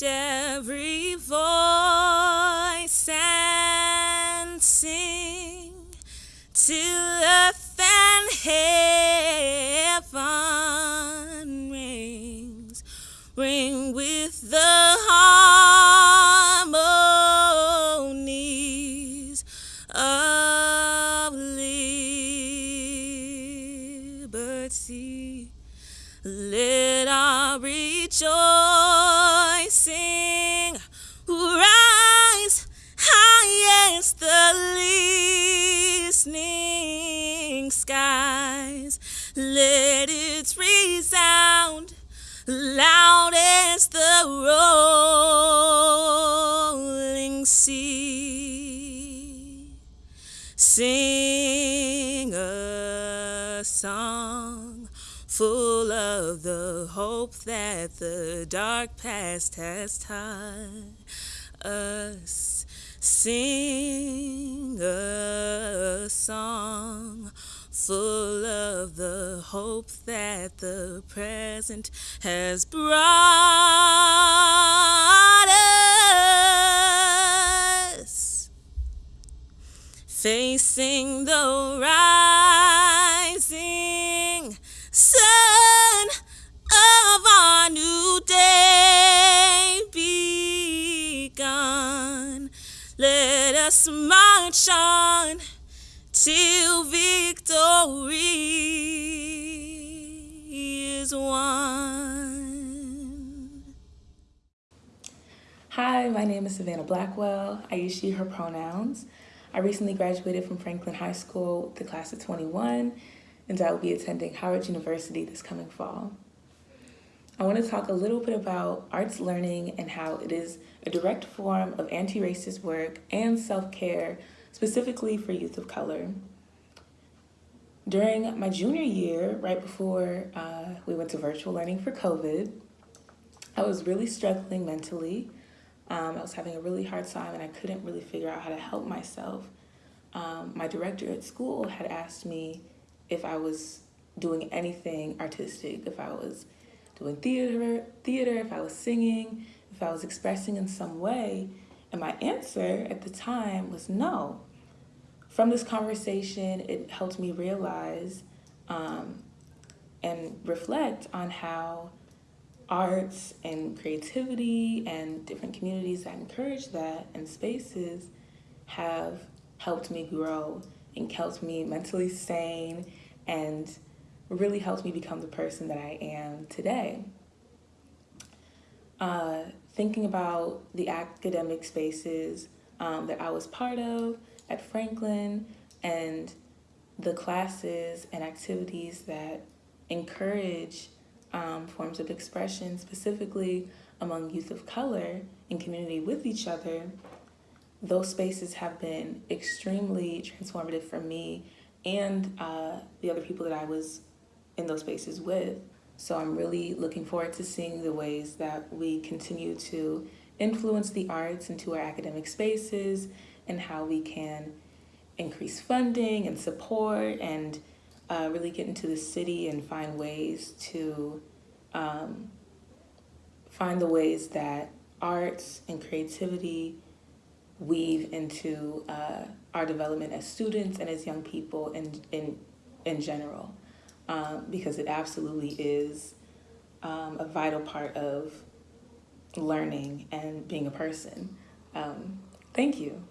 lift every voice and sing till earth and heaven rings, ring with the harmonies of liberty. Let our rejoicing Let it resound loud as the rolling sea. Sing a song full of the hope that the dark past has taught us. Sing a song full of the hope that the present has brought us. Facing the rising sun of our new day begun. Let us march on till victory is won. Hi, my name is Savannah Blackwell. I use she, her pronouns. I recently graduated from Franklin High School the class of 21, and I will be attending Howard University this coming fall. I want to talk a little bit about arts learning and how it is a direct form of anti-racist work and self-care specifically for youth of color. During my junior year, right before uh, we went to virtual learning for COVID, I was really struggling mentally. Um, I was having a really hard time and I couldn't really figure out how to help myself. Um, my director at school had asked me if I was doing anything artistic, if I was doing theater, theater, if I was singing, if I was expressing in some way. And my answer at the time was no. From this conversation, it helped me realize um, and reflect on how arts and creativity and different communities that encourage that and spaces have helped me grow and helped me mentally sane and really helped me become the person that I am today. Uh, thinking about the academic spaces um, that I was part of at Franklin and the classes and activities that encourage um, forms of expression, specifically among youth of color in community with each other, those spaces have been extremely transformative for me and uh, the other people that I was in those spaces with. So I'm really looking forward to seeing the ways that we continue to influence the arts into our academic spaces and how we can increase funding and support and uh, really get into the city and find ways to um, find the ways that arts and creativity weave into uh, our development as students and as young people in, in, in general um, because it absolutely is um, a vital part of learning and being a person. Um, thank you.